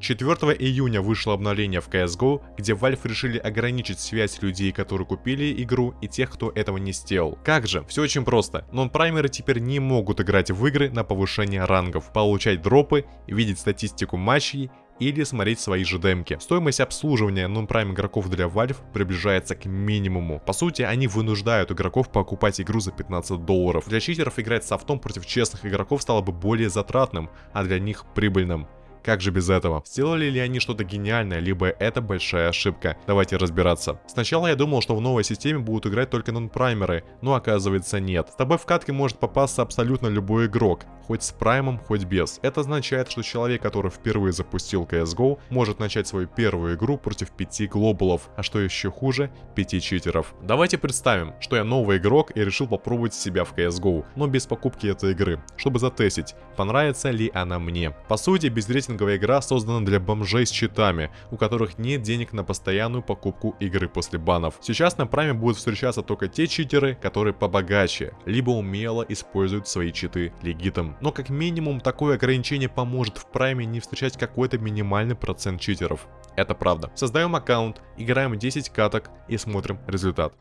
4 июня вышло обновление в CSGO, где Valve решили ограничить связь людей, которые купили игру, и тех, кто этого не сделал. Как же? Все очень просто. Нон-праймеры теперь не могут играть в игры на повышение рангов, получать дропы, видеть статистику матчей или смотреть свои же демки. Стоимость обслуживания нон-прайм игроков для Valve приближается к минимуму. По сути, они вынуждают игроков покупать игру за 15 долларов. Для читеров играть софтом против честных игроков стало бы более затратным, а для них прибыльным. Как же без этого? Сделали ли они что-то гениальное, либо это большая ошибка? Давайте разбираться. Сначала я думал, что в новой системе будут играть только нон-праймеры, но оказывается нет. С тобой в катке может попасться абсолютно любой игрок, хоть с праймом, хоть без. Это означает, что человек, который впервые запустил CSGO, может начать свою первую игру против 5 глобалов, а что еще хуже, 5 читеров. Давайте представим, что я новый игрок и решил попробовать себя в CSGO, но без покупки этой игры, чтобы затестить, понравится ли она мне. По сути, без рейтинга рейтинговая игра создана для бомжей с читами, у которых нет денег на постоянную покупку игры после банов. Сейчас на прайме будут встречаться только те читеры, которые побогаче, либо умело используют свои читы легитом. Но как минимум такое ограничение поможет в прайме не встречать какой-то минимальный процент читеров. Это правда. Создаем аккаунт, играем 10 каток и смотрим результат.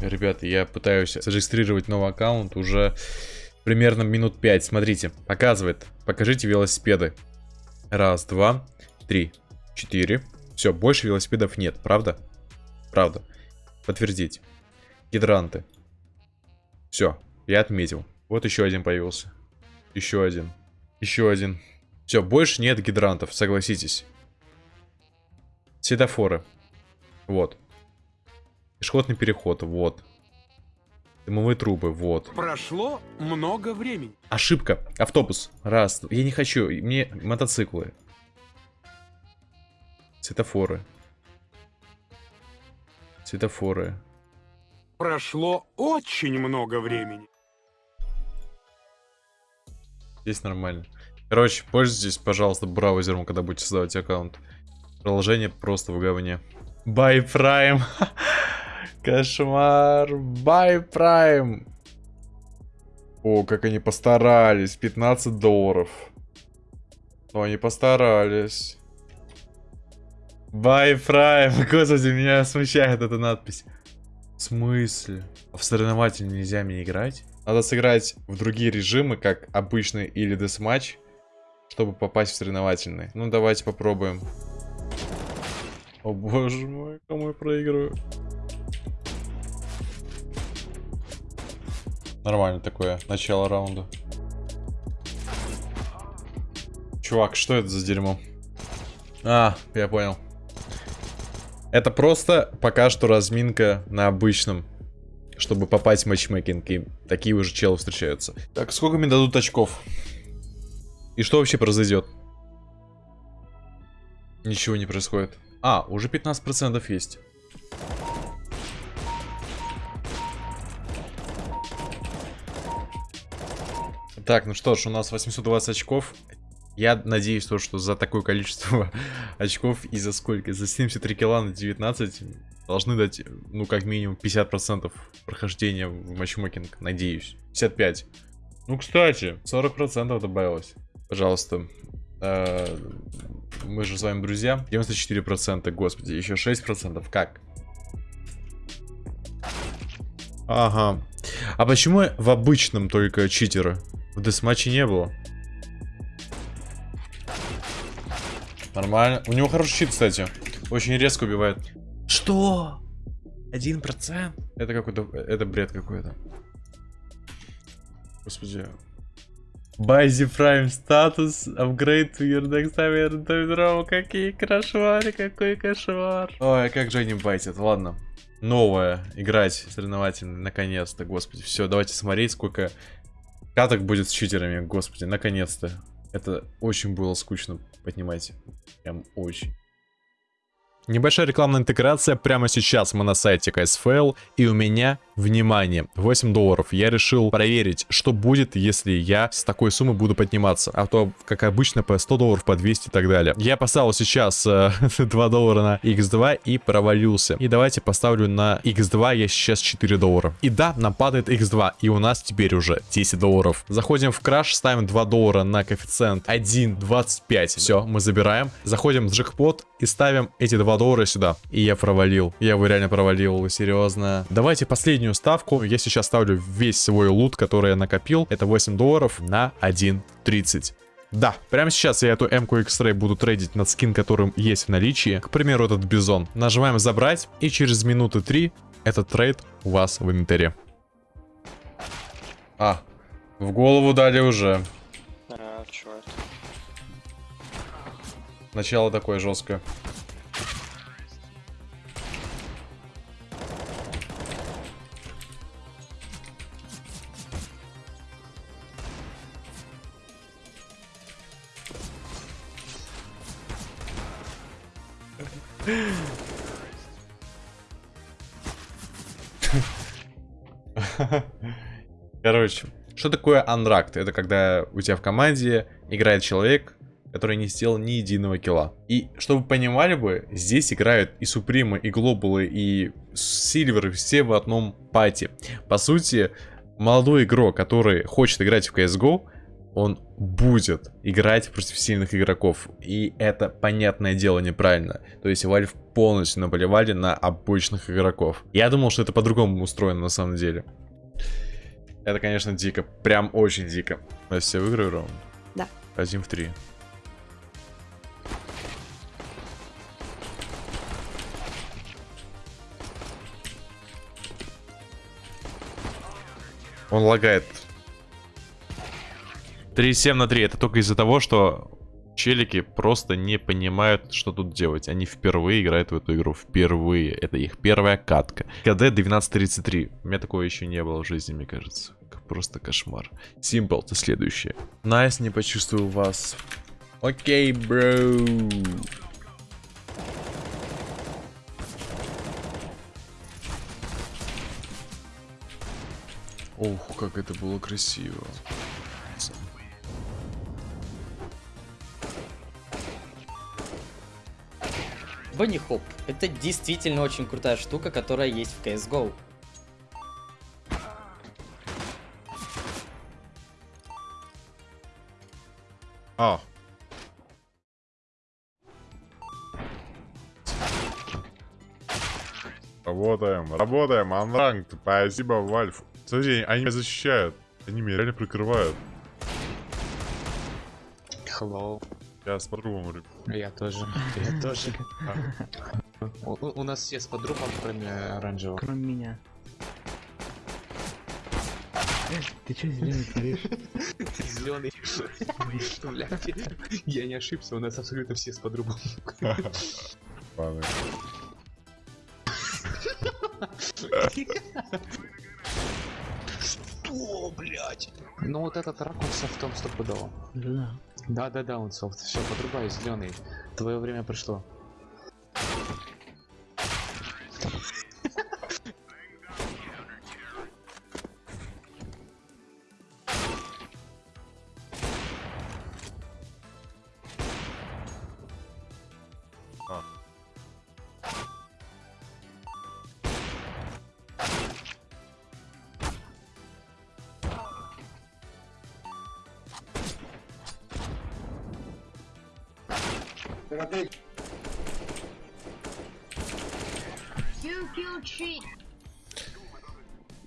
Ребята, я пытаюсь зарегистрировать новый аккаунт уже примерно минут 5. Смотрите, показывает. Покажите велосипеды. Раз, два, три, четыре. Все, больше велосипедов нет, правда? Правда. Подтвердить. Гидранты. Все, я отметил. Вот еще один появился. Еще один. Еще один. Все, больше нет гидрантов, согласитесь. Светофоры. Вот. Пешеходный переход, вот. Дымовые трубы, вот. Прошло много времени. Ошибка. Автобус. Раз. Я не хочу. Мне мотоциклы. Светофоры. Светофоры. Прошло очень много времени. Здесь нормально. Короче, пользуйтесь, пожалуйста, браузером, когда будете создавать аккаунт. Приложение просто в говне. Buy Prime. Кошмар. Buy Prime. О, как они постарались. 15 долларов. Ну, они постарались. Buy Prime. Господи, меня смущает эта надпись. В смысле? В соревнователь нельзя мне играть? Надо сыграть в другие режимы, как обычный или десматч, чтобы попасть в соревновательный. Ну, давайте попробуем. О боже мой, кому я проигрываю? Нормально такое, начало раунда. Чувак, что это за дерьмо? А, я понял. Это просто пока что разминка на обычном. Чтобы попасть в матчмейкинг. И такие уже челы встречаются. Так, сколько мне дадут очков? И что вообще произойдет? Ничего не происходит. А, уже 15% есть. Так, ну что ж, у нас 820 очков. Я надеюсь, то, что за такое количество очков и за сколько? За 73 килла на 19 должны дать, ну, как минимум 50% прохождения в матчмейкинг. Надеюсь. 55. Ну, кстати, 40% добавилось. Пожалуйста. Э, мы же с вами друзья. 94%, господи, еще 6%. Как? Ага. А почему в обычном только читеры? В десматче не было. Нормально. У него хороший щит, кстати. Очень резко убивает. Что? Один процент? Это какой-то... Это бред какой-то. Господи. Байзи Prime статус. Upgrade to your next time. Какие кошмары, какой кошмар. Ой, а как же они байтят. Ладно. Новая. Играть соревновательно. Наконец-то, господи. Все, давайте смотреть, сколько Каток будет с читерами, господи, наконец-то. Это очень было скучно, понимаете. Прям очень. Небольшая рекламная интеграция прямо сейчас мы на сайте CSFL, и у меня Внимание, 8 долларов. Я решил проверить, что будет, если я с такой суммы буду подниматься. А то, как обычно, по 100 долларов, по 200 и так далее. Я поставил сейчас э, 2 доллара на x2 и провалился. И давайте поставлю на x2 я сейчас 4 доллара. И да, нам падает x2. И у нас теперь уже 10 долларов. Заходим в краш, ставим 2 доллара на коэффициент 1.25. Все, мы забираем. Заходим в джекпот и ставим эти 2 доллара сюда. И я провалил. Я его реально провалил, серьезно. Давайте последнюю ставку. Я сейчас ставлю весь свой лут, который я накопил. Это 8 долларов на 1.30. Да, прямо сейчас я эту М-ку X-Ray буду трейдить над скин, которым есть в наличии. К примеру, этот бизон. Нажимаем забрать, и через минуты 3 этот трейд у вас в инвентаре. А, в голову дали уже. А, это? Начало такое жесткое. Короче, что такое анракт? Это когда у тебя в команде играет человек, который не сделал ни единого килла. И чтобы вы понимали бы, здесь играют и Супримы, и Глобалы, и Сильверы, все в одном пати. По сути, молодой игрок, который хочет играть в CSGO, он будет играть против сильных игроков. И это, понятное дело, неправильно. То есть Valve полностью наплевали на обычных игроков. Я думал, что это по-другому устроено на самом деле. Это, конечно, дико. Прям очень дико. Настя, я выиграю раунд? Да. Один в три. Он лагает. 3,7 на 3. Это только из-за того, что челики просто не понимают, что тут делать. Они впервые играют в эту игру. Впервые. Это их первая катка. КД 1233. У меня такого еще не было в жизни, мне кажется. Просто кошмар. Симпл, ты следующее. Найс, не почувствую вас. Окей, бро. Ох, как это было красиво. Bunny Hop. Это действительно очень крутая штука, которая есть в CSGO. А. Работаем, работаем, анранг, спасибо, Вальф. Смотри, они меня защищают. Они меня реально прикрывают. Hello. Я с подругом говорю. Я тоже. Я тоже. У, у- нас все с подругом, кроме оранжевого. Кроме меня. Ты что зеленый творишь? Зеленый. Я не ошибся, у нас абсолютно все с подругом. Ладно. Что, блять? Ну вот этот рак он софтом стопудово. Да. Да, да, да, он софт. Все, подрубай, зеленый. Твое время пришло.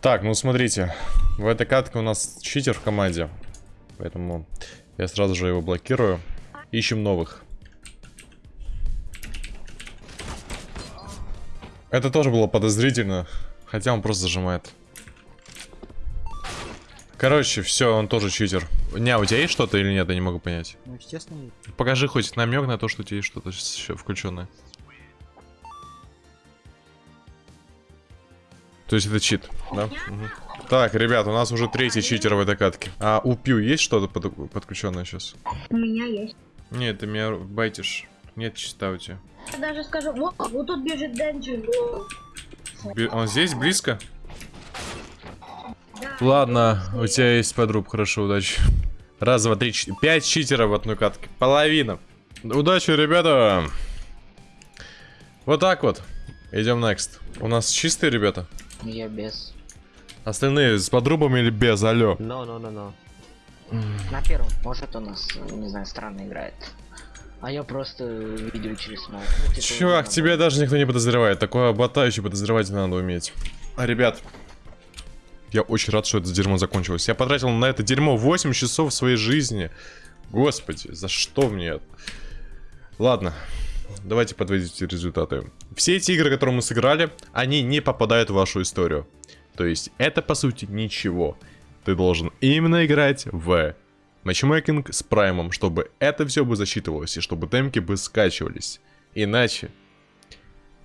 Так, ну смотрите. В этой катке у нас читер в команде. Поэтому я сразу же его блокирую. Ищем новых. Это тоже было подозрительно. Хотя он просто зажимает. Короче, все, он тоже читер. Не, у тебя есть что-то или нет? Я не могу понять. Ну, естественно, Покажи хоть намек на то, что у тебя есть что-то еще включенное. То есть это чит, да? Мгм. Так, ребят, у нас уже третий читер в этой катке. А у Пью есть что-то под- подключенное сейчас? У меня есть. Нет, ты меня байтишь. Нет чита у тебя. Я даже скажу, вот, вот тут бежит Денджи. Он здесь, близко? Ладно, у тебя есть подруб, хорошо, удачи. Раз, два, три, четыре. Пять читеров в одной катке. Половина. Удачи, ребята. Вот так вот. Идем next. У нас чистые ребята. Я без. Остальные с подрубами или без, алло. Но, но, но, но. На первом, может, у нас, не знаю, странно играет. А я просто видео через смог. Ну, типа, Чувак, ну, тебя даже никто не подозревает. Такое бота еще подозревать надо уметь. А, ребят, я очень рад, что это дерьмо закончилось. Я потратил на это дерьмо 8 часов своей жизни. Господи, за что мне это? Ладно, давайте подводить результаты. Все эти игры, которые мы сыграли, они не попадают в вашу историю. То есть, это по сути ничего. Ты должен именно играть в матчмейкинг с праймом, чтобы это все бы засчитывалось и чтобы темки бы скачивались. Иначе,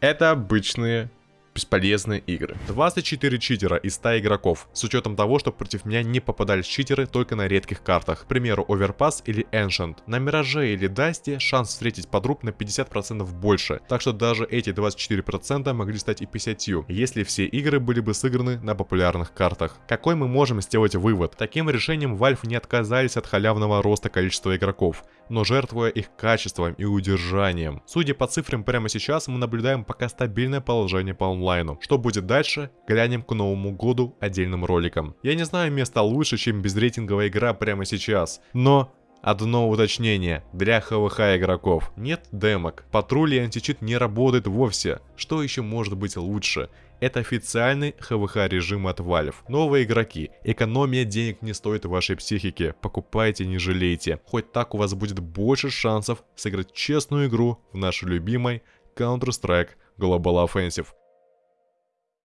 это обычные бесполезные игры. 24 читера из 100 игроков, с учетом того, что против меня не попадались читеры только на редких картах, к примеру, Overpass или Ancient. На Мираже или Дасте шанс встретить подруг на 50% больше, так что даже эти 24% могли стать и 50, если все игры были бы сыграны на популярных картах. Какой мы можем сделать вывод? Таким решением Valve не отказались от халявного роста количества игроков, но жертвуя их качеством и удержанием. Судя по цифрам прямо сейчас, мы наблюдаем пока стабильное положение по онлайну. Что будет дальше, глянем к новому году отдельным роликом. Я не знаю места лучше, чем безрейтинговая игра прямо сейчас, но Одно уточнение, для ХВХ игроков. Нет демок, патруль и античит не работает вовсе, что еще может быть лучше? Это официальный ХВХ режим от Valve. Новые игроки, экономия денег не стоит вашей психики, покупайте не жалейте, хоть так у вас будет больше шансов сыграть честную игру в нашей любимой Counter-Strike Global Offensive.